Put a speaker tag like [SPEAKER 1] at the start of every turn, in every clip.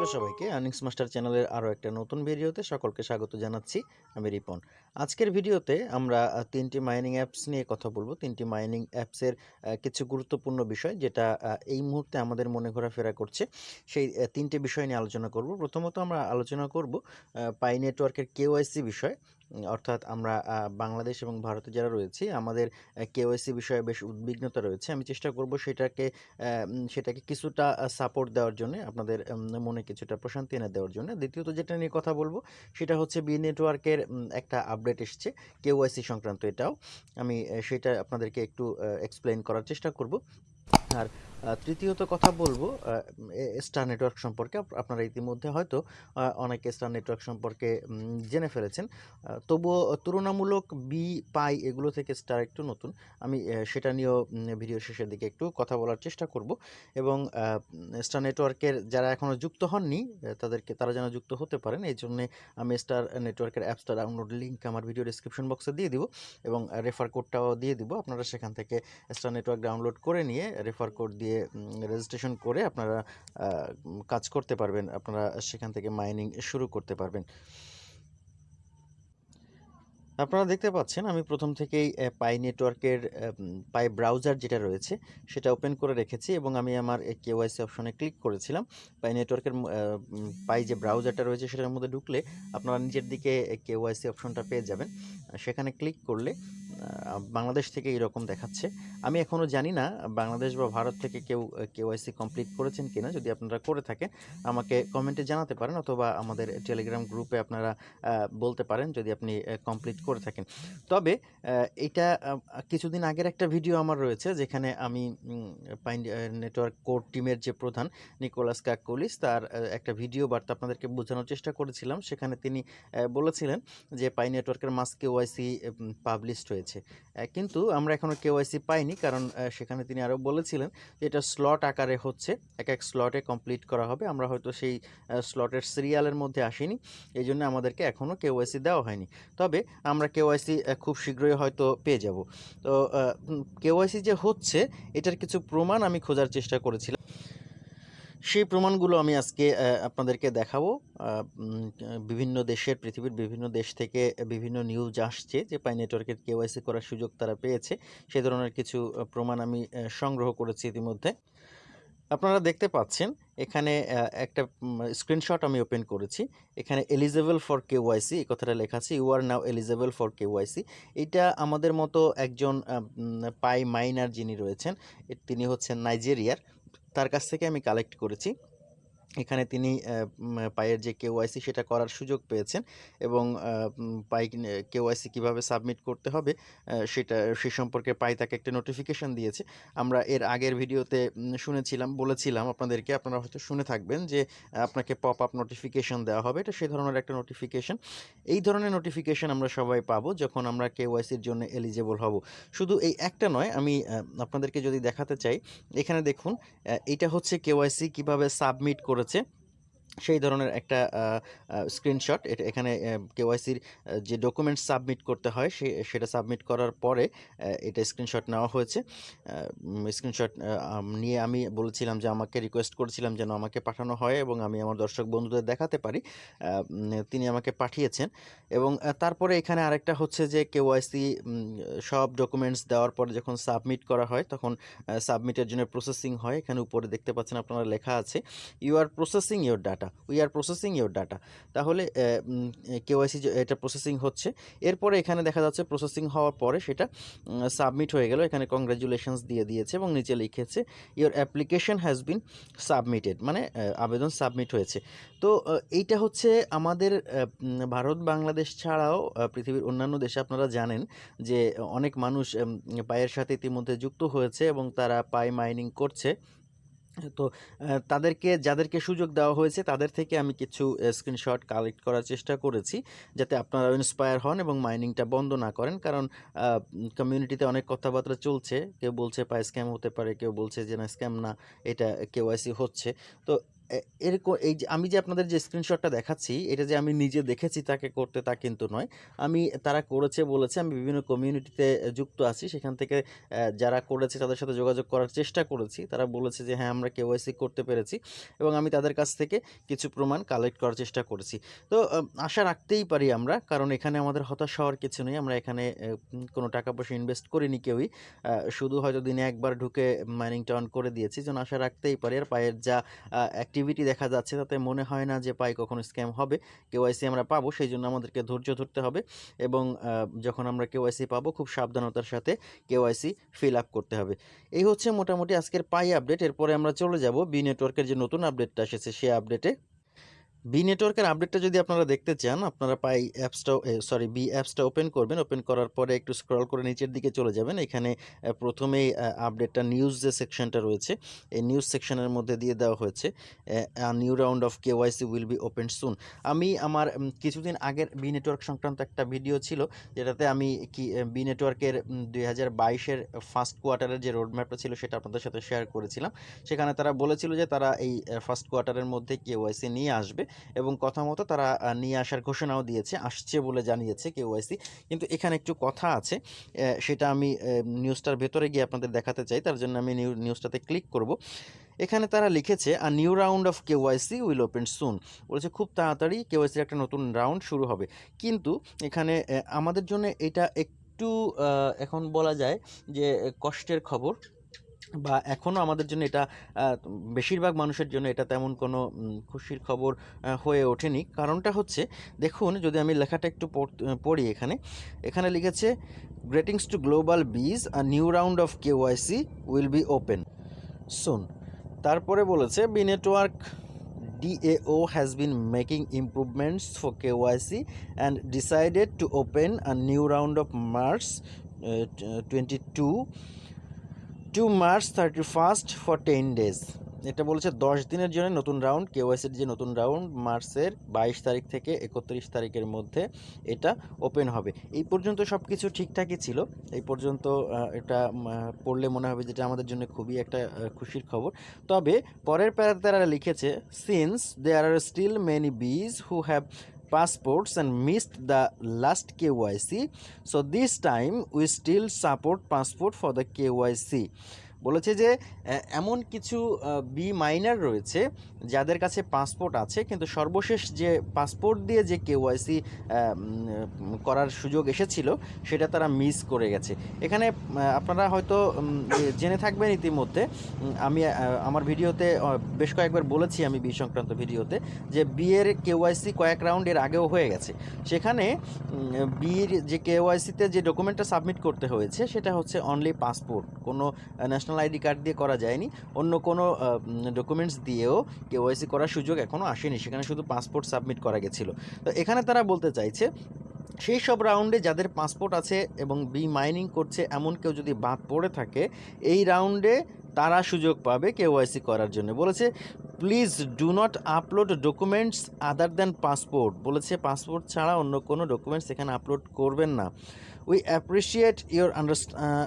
[SPEAKER 1] Hello সবাইকে। Earnings master চ্যানেলের আরও একটা নতুন ভিডিওতে সকলকে স্বাগত জানাচ্ছি। আমি রিপন। আজকের ভিডিওতে আমরা তিনটি মাইনিং অ্যাপস নিয়ে কথা বলব। তিনটি মাইনিং অ্যাপসের কিছু গুরুত্বপূর্ণ বিষয় যেটা এই মুহূর্তে আমাদের মনে ঘোরাফেরা করছে। সেই তিনটি বিষয় নিয়ে আলোচনা করব। প্রথমত আমরা আলোচনা করব পাই নেটওয়ার্কের কেওয়াইসি বিষয়। অর্থাৎ আমরা বাংলাদেশ এবং ভারতে যারা রয়েছি, আমাদের কেওয়াইসি বিষয়ে বেশ উদ্বিগ্নতা রয়েছে। আমি চেষ্টা করব সেটাকে সেটাকে কিছুটা সাপোর্ট দেওয়ার জন্য, আপনাদের মনে কিছুটা প্রশান্তি এনে দেওয়ার জন্য। দ্বিতীয়ত যেটা নিয়ে কথা বলব, সেটা হচ্ছে বি নেটওয়ার্কের একটা আপডেট এসছে কেওয়াইসি সংক্রান্ত এটাও। আমি সেটা আপনাদেরকে একটু এক্সপ্লেন করার চেষ্টা করব। আর তৃতীয়ত কথা বলব স্টার নেটওয়ার্ক সম্পর্কে। আপনারা ইতিমধ্যে হয়তো অনেকে স্টার নেটওয়ার্ক সম্পর্কে জেনে ফেলেছেন। তবুও তুলনামূলক বি পাই এগুলো থেকে স্টার একটু নতুন। আমি সেটা নিয়েও ভিডিও শেষের দিকে একটু কথা বলার চেষ্টা করব। এবং স্টার নেটওয়ার্কের যারা এখনও যুক্ত হননি তাদেরকে, তারা যেন যুক্ত হতে পারেন। এই জন্যে আমি স্টার নেটওয়ার্কের অ্যাপসটা ডাউনলোড লিঙ্ক আমার ভিডিও ডিসক্রিপশন বক্সে দিয়ে দিব এবং রেফার কোডটাও দিয়ে দিব। আপনারা সেখান থেকে স্টার নেটওয়ার্ক ডাউনলোড করে নিয়ে রেফার কোড দিয়ে রেজিস্ট্রেশন করে আপনারা কাজ করতে পারবেন। আপনারা সেখান থেকে মাইনিং শুরু করতে পারবেন। আপনারা দেখতে পাচ্ছেন, আমি প্রথম থেকেই পাই নেটওয়ার্কের পাই ব্রাউজার যেটা রয়েছে, সেটা ওপেন করে রেখেছি এবং আমি আমার কেওয়াইসি অপশনে ক্লিক করেছিলাম। পাই নেটওয়ার্কের পাই যে ব্রাউজারটা রয়েছে, সেটার মধ্যে ঢুকলে আপনারা নিজের দিকে কেওয়াইসি অপশনটা পেয়ে যাবেন। সেখানে ক্লিক করলে বাংলাদেশ থেকে এরকম দেখাচ্ছে। আমি এখনও জানি না, বাংলাদেশ বা ভারত থেকে কেউ কেওয়াইসি কমপ্লিট করেছেন কিনা, যদি আপনারা করে থাকেন, আমাকে কমেন্টে জানাতে পারেন অথবা আমাদের টেলিগ্রাম গ্রুপে আপনারা বলতে পারেন যদি আপনি কমপ্লিট করে থাকেন। তবে এটা কিছুদিন আগের একটা ভিডিও আমার রয়েছে, যেখানে আমি পাইন নেটওয়ার্ক কোর টিমের যে প্রধান নিকোলাস কাকুলিস তার একটা ভিডিও বার্তা আপনাদেরকে বোঝানোর চেষ্টা করেছিলাম। সেখানে তিনি বলেছিলেন যে, পাই নেটওয়ার্কের মাস কেওয়াইসি পাবলিশড হয়েছে। আহ, কিন্তু আমরা এখনও কেওয়াইসি পাইনি কারণ সেখানে তিনি আরও বলেছিলেন যে এটা স্লট আকারে হচ্ছে এক এক স্লটে কমপ্লিট করা হবে। আমরা হয়তো সেই স্লটের সিরিয়ালের মধ্যে আসিনি এই জন্য আমাদেরকে এখনও কেওয়াইসি দেওয়া হয়নি। তবে আমরা কেওয়াইসি খুব শীঘ্রই হয়তো পেয়ে যাব। তো কেওয়াইসি যে হচ্ছে এটার কিছু প্রমাণ আমি খোঁজার চেষ্টা করেছিলাম। সেই প্রমাণগুলো আমি আজকে আপনাদেরকে দেখাবো। বিভিন্ন দেশের, পৃথিবীর বিভিন্ন দেশ থেকে বিভিন্ন নিউজ আসছে যে পাই নেটওয়ার্কের কেওয়াইসি করার সুযোগ তারা পেয়েছে। সে ধরনের কিছু প্রমাণ আমি সংগ্রহ করেছি ইতিমধ্যে। আপনারা দেখতে পাচ্ছেন, এখানে একটা স্ক্রিনশট আমি ওপেন করেছি। এখানে এলিজেবল ফর কেওয়াইসি এই কথাটা লেখা আছে you are now eligible for KYC এটা আমাদের মতো একজন পাই মাইনার যিনি রয়েছেন তিনি হচ্ছেন নাইজেরিয়ার তার কাছ থেকে আমি কালেক্ট করেছি। এখানে তিনি পায়ের যে কেওয়াইসি সেটা করার সুযোগ পেয়েছেন এবং পাই কেওয়াইসি কীভাবে সাবমিট করতে হবে সেটা, সে সম্পর্কে পাই তাকে একটা নোটিফিকেশন দিয়েছে। আমরা এর আগের ভিডিওতে শুনেছিলাম, বলেছিলাম আপনাদেরকে, আপনারা হয়তো শুনে থাকবেন যে, আপনাকে পপ আপ নোটিফিকেশন দেওয়া হবে। এটা সেই ধরনের একটা নোটিফিকেশন। এই ধরনের নোটিফিকেশন আমরা সবাই পাবো যখন আমরা কেওয়াইসির জন্য এলিজেবল হব। শুধু এই একটা নয়, আমি আপনাদেরকে যদি দেখাতে চাই, এখানে দেখুন এটা হচ্ছে কেওয়াইসি কীভাবে সাবমিট করেছে সেই ধরনের একটা স্ক্রিনশট এটা, এখানে কেওয়াইসির যে ডকুমেন্টস সাবমিট করতে হয়, সে, সেটা সাবমিট করার পরে এটা স্ক্রিনশট নেওয়া হয়েছে। স্ক্রিনশট নিয়ে আমি বলেছিলাম যে আমাকে রিকোয়েস্ট করেছিলাম যেন আমাকে পাঠানো হয় এবং আমি আমার দর্শক বন্ধুদের দেখাতে পারি। তিনি আমাকে পাঠিয়েছেন এবং তারপরে এখানে আরেকটা হচ্ছে যে কেওয়াইসি সব ডকুমেন্টস দেওয়ার পরে যখন সাবমিট করা হয়, তখন সাবমিটের জন্য প্রসেসিং হয়। এখানে উপরে দেখতে পাচ্ছেন আপনারা লেখা আছে you are processing your data we are processing your data তাহলে কেওয়াইসি এটা প্রসেসিং হচ্ছে। এরপরে এখানে দেখা যাচ্ছে প্রসেসিং হওয়ার পরে সেটা সাবমিট হয়ে গেল। এখানে কংগ্রাচুলেশনস দিয়ে দিয়েছে এবং নিচে লিখেছে your application has been submitted মানে আবেদন সাবমিট হয়েছে। তো এইটা হচ্ছে আমাদের ভারত, বাংলাদেশ ছাড়াও পৃথিবীর অন্যান্য দেশে আপনারা জানেন যে, অনেক মানুষ পায়ের সাথে ইতিমধ্যে যুক্ত হয়েছে এবং তারা পাই মাইনিং করছে। তো তাদেরকে, যাদেরকে সুযোগ দেওয়া হয়েছে, তাদের থেকে আমি কিছু স্ক্রিনশট কালেক্ট করার চেষ্টা করেছি, যাতে আপনারা ইন্সপায়ার হন এবং মাইনিংটা বন্ধ না করেন। কারণ কমিউনিটিতে অনেক কথাবার্তা চলছে। কেউ বলছে, পায় স্ক্যাম হতে পারে। কেউ বলছে যে, না স্ক্যাম না, এটা কেওয়াইসি হচ্ছে। তো এরকম এই যে আমি যে আপনাদের যে স্ক্রিনশটটা দেখাচ্ছি, এটা যে আমি নিজে দেখেছি তাকে করতে তা কিন্তু নয়। আমি তারা করেছে বলেছে আমি বিভিন্ন কমিউনিটিতে যুক্ত আছি। সেখান থেকে যারা করেছে তাদের সাথে যোগাযোগ করার চেষ্টা করেছি। তারা বলেছে যে হ্যাঁ, আমরা কেওয়াইসি করতে পেরেছি এবং আমি তাদের কাছ থেকে কিছু প্রমাণ কালেক্ট করার চেষ্টা করেছি। তো আশা রাখতেই পারি আমরা। কারণ এখানে আমাদের হতাশ হওয়ার কিছু নেই। আমরা এখানে কোনো টাকা-পয়সা ইনভেস্ট করিনি কেউই। শুধু হয়তো দিনে একবার ঢুকে মাইনিংটা অন করে দিয়েছি। যেন আশা রাখতেই পারি আর পায়ের যা আ অ্যাক্টিভিটি দেখা যাচ্ছে, তাতে মনে হয় না যে পাই কখনো স্ক্যাম হবে। কেওয়াইসি আমরা পাবো সেই জন্য আমাদেরকে ধৈর্য ধরতে হবে এবং যখন আমরা কেওয়াইসি পাবো, খুব সাবধানতার সাথে কেওয়াইসি ফিল আপ করতে হবে। এই হচ্ছে মোটামুটি আজকের পাই আপডেট। এরপরে আমরা চলে যাব বি নেটওয়ার্কের যে নতুন আপডেটটা এসেছে, সে আপডেটে। বি নেটওয়ার্কের আপডেটটা যদি আপনারা দেখতে চান, আপনারা পাই অ্যাপসটাও এ সরি বি অ্যাপসটা ওপেন করবেন। ওপেন করার পরে একটু স্ক্রল করে নিচের দিকে চলে যাবেন। এখানে অ্যা ১ম এই আ আপডেটটা নিউজ যে সেকশনটা রয়েছে, এই নিউজ সেকশনের মধ্যে দিয়ে দেওয়া হয়েছে। New round of KYC will be open soon. আমি আমার কিছুদিন আগের বি নেটওয়ার্ক সংক্রান্ত একটা ভিডিও ছিল, যেটাতে আমি কি বি নেটওয়ার্কের উম ২০২২ এর ফার্স্ট কোয়ার্টারের যে রোড ম্যাপটা ছিল সেটা আপনাদের সাথে শেয়ার করেছিলাম। সেখানে তারা বলেছিল যে তারা এই ফার্স্ট কোয়ার্টারের মধ্যে কে কেওয়াইসি নিয়ে আসবে এবং কথা মতো তারা নিয়ে আসার ঘোষণাও দিয়েছে। আসছে বলে জানিয়েছে কেওয়াইসি। কিন্তু এখানে একটু কথা আছে। সেটা আমি নিউজটার ভেতরে গিয়ে আপনাদের দেখাতে চাই। তার জন্য আমি নিউ নিউজটাতে ক্লিক করব। এখানে তারা লিখেছে, "a new round of KYC will open soon." বলেছে খুব তাড়াতাড়ি কেওয়াইসির একটা নতুন রাউন্ড শুরু হবে। কিন্তু এখানে আমাদের জন্য এটা একটু এখন বলা যায় যে কষ্টের খবর বা এখনও আমাদের জন্য এটা বেশিরভাগ মানুষের জন্য এটা তেমন কোনো খুশির খবর হয়ে ওঠেনি। কারণটা হচ্ছে দেখুন যদি আমি লেখাটা একটু পড় এখানে। এখানে লিখেছে, greetings to global bees, a new round of K KYC will be open soon." তারপরে বলেছে, "B network DAO has been making improvements for KYC and decided to open a new round of March uh, 22 to March 31st for 10 days." এটা বলেছে ১০ দিনের জন্য নতুন round কেওয়াইসির যে নতুন রাউন্ড মার্চের ২২ তারিখ থেকে ৩১ তারিখের মধ্যে এটা ওপেন হবে। এই পর্যন্ত সব কিছু ঠিকঠাকই ছিল। এই পর্যন্ত এটা পড়লে মনে হবে যেটা আমাদের জন্য খুবই একটা খুশির খবর। তবে পরের প্যারাতে তারা লিখেছে, "since there are still many bees who have passports and missed the last KYC, so this time we still support passport for the KYC." বলেছে যে এমন কিছু বি মাইনার রয়েছে যাদের কাছে পাসপোর্ট আছে, কিন্তু সর্বশেষ যে পাসপোর্ট দিয়ে যে কেওয়াইসি করার সুযোগ এসেছিল, সেটা তারা মিস করে গেছে। এখানে আপনারা হয়তো জেনে থাকবেন ইতিমধ্যে আমি আমার ভিডিওতে বেশ কয়েকবার বলেছি আমি বি সংক্রান্ত ভিডিওতে, যে বি এর কেওয়াইসি কয়েক রাউন্ড এর আগেও হয়ে গেছে। সেখানে বিয়ের যে কেওয়াইসিতে যে ডকুমেন্টটা সাবমিট করতে হয়েছে, সেটা হচ্ছে অনলি পাসপোর্ট। কোনো, আ ন্যাশনাল আইডি কার্ড দিয়ে করা যায়নি। অন্য কোনো ডকুমেন্টস দিয়েও কেওয়াইসি করার সুযোগ এখনও আসেনি। সেখানে শুধু পাসপোর্ট সাবমিট করা গেছিল। তো এখানে তারা বলতে চাইছে, সেই সব রাউন্ডে যাদের পাসপোর্ট আছে এবং বি মাইনিং করছে এমন কেউ যদি বাদ পড়ে থাকে, এই রাউন্ডে তারা সুযোগ পাবে কেওয়াইসি করার জন্য। বলেছে, "please do not upload documents other than passport." বলেছে পাসপোর্ট ছাড়া অন্য কোনো ডকুমেন্টস এখানে আপলোড করবেন না। "We appreciate your unders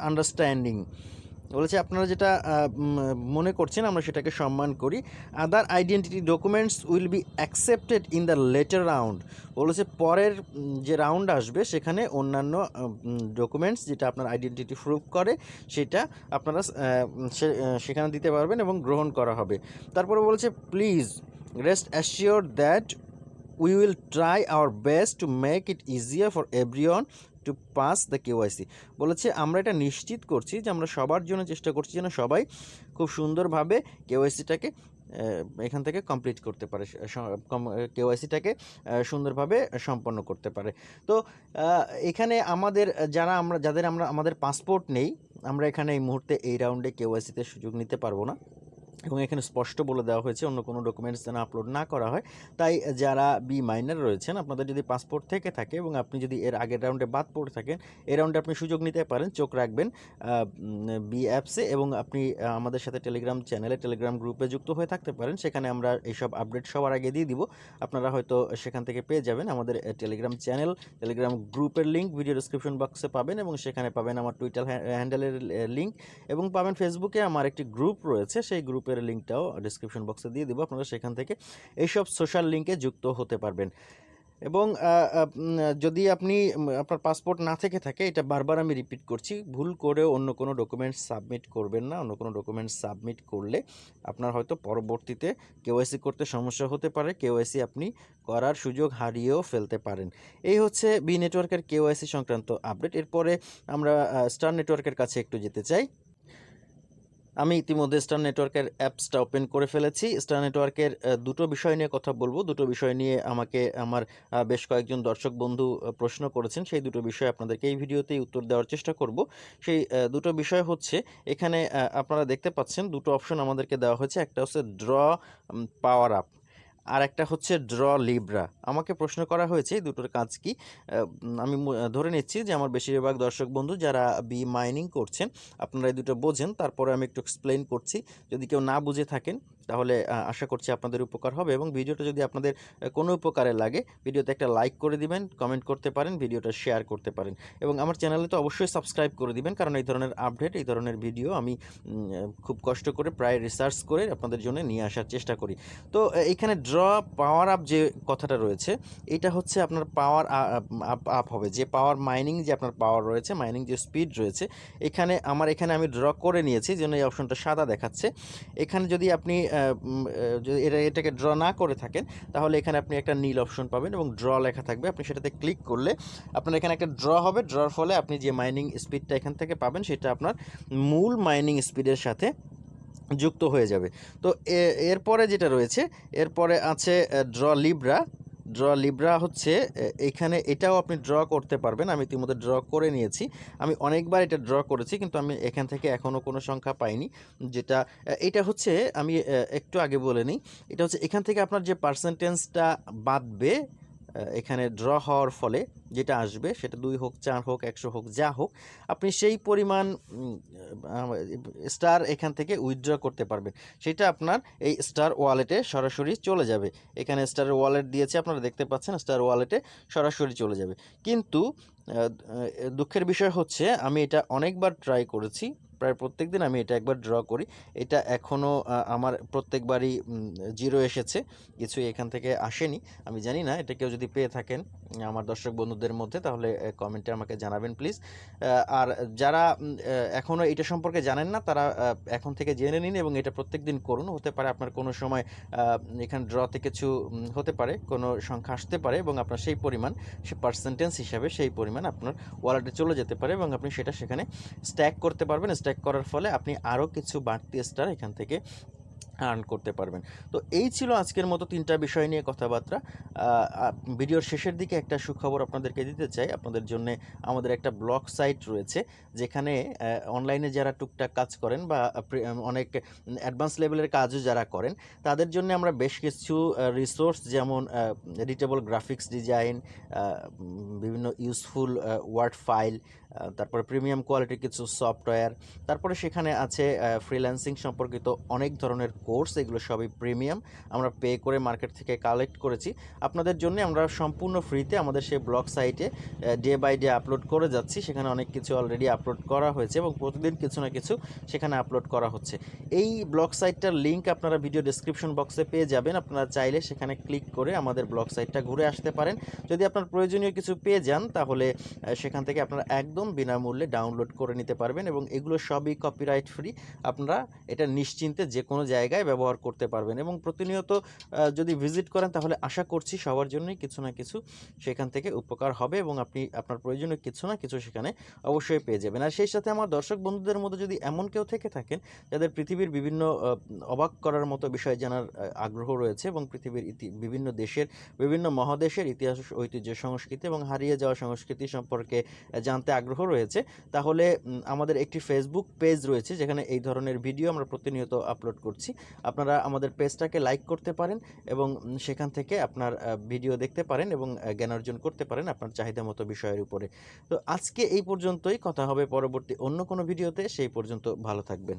[SPEAKER 1] understanding." বলেছে আপনারা যেটা মনে করছেন আমরা সেটাকে সম্মান করি। "Other identity documents will be accepted in the later round." বলেছে পরের যে রাউন্ড আসবে সেখানে অন্যান্য ডকুমেন্টস যেটা আপনার আইডেন্টিটি প্রুভ করে সেটা আপনারা সেখানে দিতে পারবেন এবং গ্রহণ করা হবে। তারপরে বলেছে, "please rest assured that we will try our best to make it easier for everyone to pass the KYC." বলেছে আমরা এটা নিশ্চিত করছি যে আমরা সবার জন্য চেষ্টা করছি যেন সবাই খুব সুন্দরভাবে কেওয়াইসিটাকে এখান থেকে কমপ্লিট করতে পারে। কেওয়াইসিটাকে সুন্দরভাবে সম্পন্ন করতে পারে। তো এখানে আমাদের যারা আমরা যাদের আমরা আমাদের পাসপোর্ট নেই, আমরা এখানে এই মুহূর্তে এই রাউন্ডে কেওয়াইসিতে সুযোগ নিতে পারব না। এবং এখানে স্পষ্ট বলে দেওয়া হয়েছে অন্য কোনো ডকুমেন্টস যেন আপলোড না করা হয়। তাই যারা বি মাইনার রয়েছেন আপনাদের যদি পাসপোর্ট থেকে থাকে এবং আপনি যদি এর আগের রাউন্ডে বাদ পড়ে থাকেন, এই রাউন্ডে আপনি সুযোগ নিতে পারেন। চোখ রাখবেন বি অ্যাপসে এবং আপনি আমাদের সাথে টেলিগ্রাম চ্যানেলে, টেলিগ্রাম গ্রুপে যুক্ত হয়ে থাকতে পারেন। সেখানে আমরা এইসব আপডেট সবার আগে দিয়ে দিব। আপনারা হয়তো সেখান থেকে পেয়ে যাবেন। আমাদের টেলিগ্রাম চ্যানেল, টেলিগ্রাম গ্রুপের লিঙ্ক ভিডিও ডেসক্রিপশন বক্সে পাবেন এবং সেখানে পাবেন আমার টুইটার হ্যা হ্যান্ডেলের লিঙ্ক এবং পাবেন ফেসবুকে আমার একটি গ্রুপ রয়েছে। সেই গ্রুপে গ্রুপের লিঙ্কটাও ডিসক্রিপশন বক্সে দিয়ে দেবো, আপনারা সেখান থেকে এইসব সোশ্যাল লিঙ্কে যুক্ত হতে পারবেন। এবং যদি আপনি আপনার পাসপোর্ট না থেকে থাকে, এটা বারবার আমি রিপিট করছি, ভুল করেও অন্য কোনো ডকুমেন্টস সাবমিট করবেন না, অন্য কোনো ডকুমেন্টস সাবমিট করলে আপনার হয়তো পরবর্তীতে কেওয়াইসি করতে সমস্যা হতে পারে কেওয়াইসি আপনি করার সুযোগ হারিয়েও ফেলতে পারেন। এই হচ্ছে বি নেটওয়ার্কের কেওয়াইসি সংক্রান্ত আপডেট এরপরে আমরা স্টার নেটওয়ার্কের কাছে একটু যেতে চাই। আমি ইতিমধ্যে স্টার নেটওয়ার্কের অ্যাপসটা ওপেন করে ফেলেছি। স্টার নেটওয়ার্কের দুটো বিষয় নিয়ে কথা বলব। দুটো বিষয় নিয়ে আমাকে, আমার বেশ কয়েকজন দর্শক বন্ধু প্রশ্ন করেছেন। সেই দুটো বিষয় আপনাদেরকে এই ভিডিওতেই উত্তর দেওয়ার চেষ্টা করব। সেই দুটো বিষয় হচ্ছে, এখানে আপনারা দেখতে পাচ্ছেন দুটো অপশন আমাদেরকে দেওয়া হয়েছে। একটা হচ্ছে ড্র পাওয়ার আপ আর একটা হচ্ছে ড্র লিব্রা। আমাকে প্রশ্ন করা হয়েছে দুটোর কাজ কি? আমি ধরে নিচ্ছি যে আমার বেশিরভাগ দর্শক বন্ধু যারা বি মাইনিং করছেন, আপনারা এই দুটো বোঝেন, তারপরে আমি একটু এক্সপ্লেন করছি। যদি কেউ না বুঝে থাকেন তাহলে আশা করছি আপনাদের উপকার হবে এবং ভিডিওটা যদি আপনাদের কোনো উপকারে লাগে, ভিডিওতে একটা লাইক করে দিবেন কমেন্ট করতে পারেন, ভিডিওটা শেয়ার করতে পারেন এবং আমার চ্যানেলে তো অবশ্যই সাবস্ক্রাইব করে দিবেন কারণ এই ধরনের আপডেট এই ধরনের ভিডিও আমি খুব কষ্ট করে প্রায় রিসার্চ করে আপনাদের জন্য নিয়ে আসার চেষ্টা করি। তো এখানে ড্র পাওয়ার আপ যে কথাটা রয়েছে, এটা হচ্ছে আপনার পাওয়ার আপ হবে। যে পাওয়ার মাইনিং যে আপনার পাওয়ার রয়েছে মাইনিং যে স্পিড রয়েছে, এখানে, আমার এখানে আমি ড্র করে নিয়েছি, যেন এই অপশনটা সাদা দেখাচ্ছে। এখানে যদি আপনি যদি এটা এটাকে ড্র না করে থাকেন, তাহলে এখানে আপনি একটা নীল অপশন পাবেন এবং ড্র লেখা থাকবে। আপনি সেটাতে ক্লিক করলে আপনার এখানে একটা ড্র হবে। ড্রর ফলে আপনি যে মাইনিং স্পিডটা এখান থেকে পাবেন, সেটা আপনার মূল মাইনিং স্পিডের সাথে যুক্ত হয়ে যাবে। তো এরপরে যেটা রয়েছে, এরপরে আছে ড্র লিব্রা ড্র লিব্রা হচ্ছে এখানে এটাও আপনি ড্র করতে পারবেন। আমি ইতিমধ্যে ড্র করে নিয়েছি। আমি অনেকবার এটা ড্র করেছি, কিন্তু আমি এখান থেকে এখনও কোনো সংখ্যা পাইনি। যেটা এটা হচ্ছে, আমি একটু আগে বলে নিই, এটা হচ্ছে এখান থেকে আপনার যে পার্সেন্টেজটা বাদবে এখানে ড্র হওয়ার ফলে যেটা আসবে সেটা দুই হোক, চার হোক, একশো হোক, যা হোক, আপনি সেই পরিমাণ স্টার এখান থেকে উইথড্র করতে পারবেন। সেটা আপনার এই স্টার ওয়ালেটে সরাসরি চলে যাবে। এখানে স্টার ওয়ালেট দিয়েছে, আপনারা দেখতে পাচ্ছেন স্টার ওয়ালেটে সরাসরি চলে যাবে। কিন্তু দুঃখের বিষয় হচ্ছে, আমি এটা অনেকবার ট্রাই করেছি, প্রায় প্রত্যেক দিন আমি এটা একবার ড্র করি। এটা এখনও আমার প্রত্যেকবারই জিরো এসেছে কিছু এখান থেকে আসেনি। আমি জানি না, এটা কেউ যদি পেয়ে থাকেন আমার দর্শক বন্ধুদের মধ্যে, তাহলে কমেন্টে আমাকে জানাবেন প্লিজ আর যারা এখনও এটা সম্পর্কে জানেন না, তারা এখন থেকে জেনে নিন এবং এটা প্রত্যেক দিন করুন। হতে পারে আপনার কোনো সময় এখানে ড্রতে কিছু হতে পারে, কোনো সংখ্যা আসতে পারে এবং আপনার সেই পরিমাণ, সে পার্সেন্টেজ হিসাবে সেই পরিমাণ আপনার ওয়ালেটে চলে যেতে পারে এবং আপনি সেটা সেখানে স্ট্যাক করতে পারবেন। স্ট্যাক করার ফলে আপনি আরও কিছু বাড়তি স্টার এখান থেকে আর্ন করতে পারবেন। তো এই ছিল আজকের মতো তিনটা বিষয় নিয়ে কথাবার্তা। ভিডিওর শেষের দিকে একটা সুখবর আপনাদেরকে দিতে চাই। আপনাদের জন্য আমাদের একটা ব্লগ সাইট রয়েছে, যেখানে অনলাইনে যারা টুকটাক কাজ করেন বা অনেক অ্যাডভান্স লেভেলের কাজও যারা করেন, তাদের জন্য আমরা বেশ কিছু রিসোর্স যেমন এডিটেবল গ্রাফিক্স ডিজাইন বিভিন্ন ইউজফুল ওয়ার্ড ফাইল তারপরে প্রিমিয়াম কোয়ালিটির কিছু সফটওয়্যার তারপরে সেখানে আছে ফ্রিল্যান্সিং সম্পর্কিত অনেক ধরনের কোর্স, এগুলো সবই প্রিমিয়াম। আমরা পে করে মার্কেট থেকে কালেক্ট করেছি। আপনাদের জন্য আমরা সম্পূর্ণ ফ্রিতে আমাদের সেই ব্লগ সাইটে ডে বাই ডে আপলোড করে যাচ্ছি। সেখানে অনেক কিছু অলরেডি আপলোড করা হয়েছে এবং প্রতিদিন কিছু না কিছু সেখানে আপলোড করা হচ্ছে। এই ব্লগ সাইটটার লিঙ্ক আপনারা ভিডিও ডেসক্রিপশন বক্সে পেয়ে যাবেন। আপনারা চাইলে সেখানে ক্লিক করে আমাদের ব্লগ সাইটটা ঘুরে আসতে পারেন। যদি আপনার প্রয়োজনীয় কিছু পেয়ে যান, তাহলে সেখান থেকে আপনারা একদম বিনামূল্যে ডাউনলোড করে নিতে পারবেন এবং এগুলো সবই কপিরাইট ফ্রি আপনারা এটা নিশ্চিন্তে যে কোনো জায়গায় ব্যবহার করতে পারবেন এবং প্রতিনিয়ত যদি ভিজিট করেন তাহলে আশা করছি সবার জন্যই কিছু না কিছু সেখান থেকে উপকার হবে এবং আপনি, আপনার প্রয়োজনীয় কিছু না কিছু সেখানে অবশ্যই পেয়ে যাবেন। আর সেই সাথে আমার দর্শক বন্ধুদের মধ্যে যদি এমন কেউ থেকে থাকেন যাদের পৃথিবীর বিভিন্ন অবাক করার মতো বিষয় জানার আগ্রহ রয়েছে এবং পৃথিবীর ইতি, বিভিন্ন দেশের, বিভিন্ন মহাদেশের ইতিহাস, ঐতিহ্য, সংস্কৃতি এবং হারিয়ে যাওয়া সংস্কৃতি সম্পর্কে জানতে আগ্রহ রয়েছে, তাহলে আমাদের একটি ফেসবুক পেজ রয়েছে যেখানে এই ধরনের ভিডিও আমরা প্রতিনিয়ত আপলোড করছি। আপনারা আমাদের পেজটাকে লাইক করতে পারেন এবং সেখান থেকে আপনার ভিডিও দেখতে পারেন এবং জ্ঞান অর্জন করতে পারেন আপনার চাহিদা মতো বিষয়ের উপরে। তো আজকে এই পর্যন্তই। কথা হবে পরবর্তী অন্য কোনো ভিডিওতে। সেই পর্যন্ত ভালো থাকবেন।